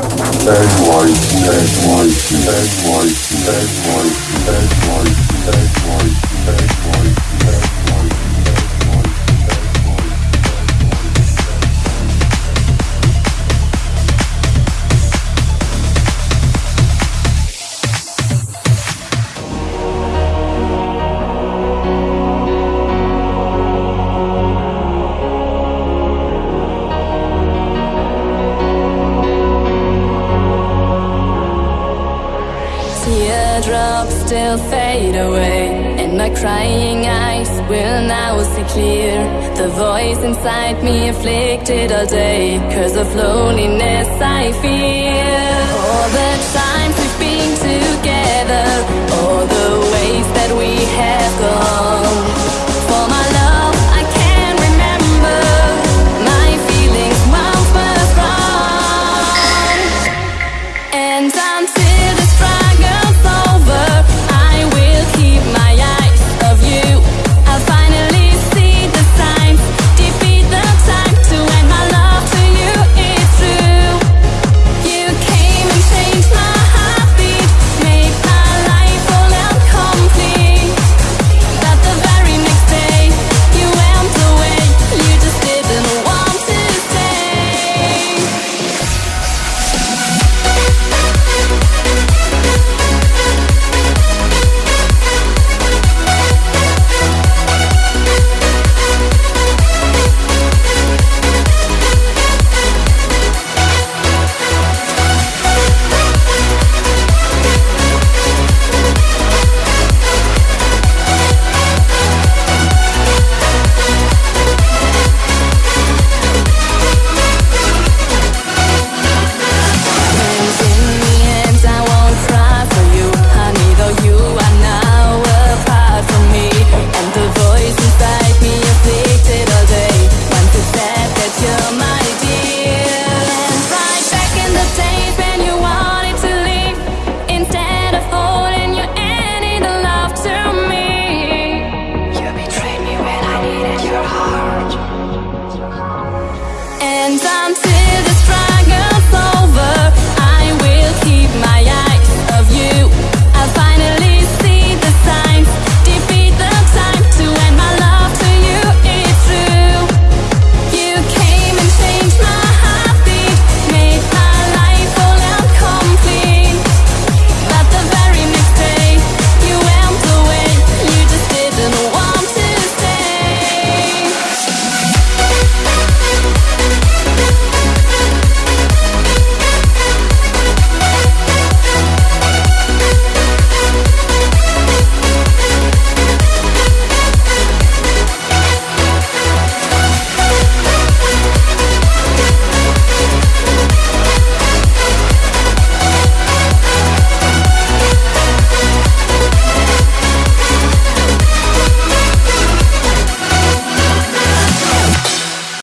Edward, Edward, white, Edward, white, Edward, white. Teardrops still fade away, and my crying eyes will now see clear. The voice inside me afflicted all day, cause of loneliness I feel.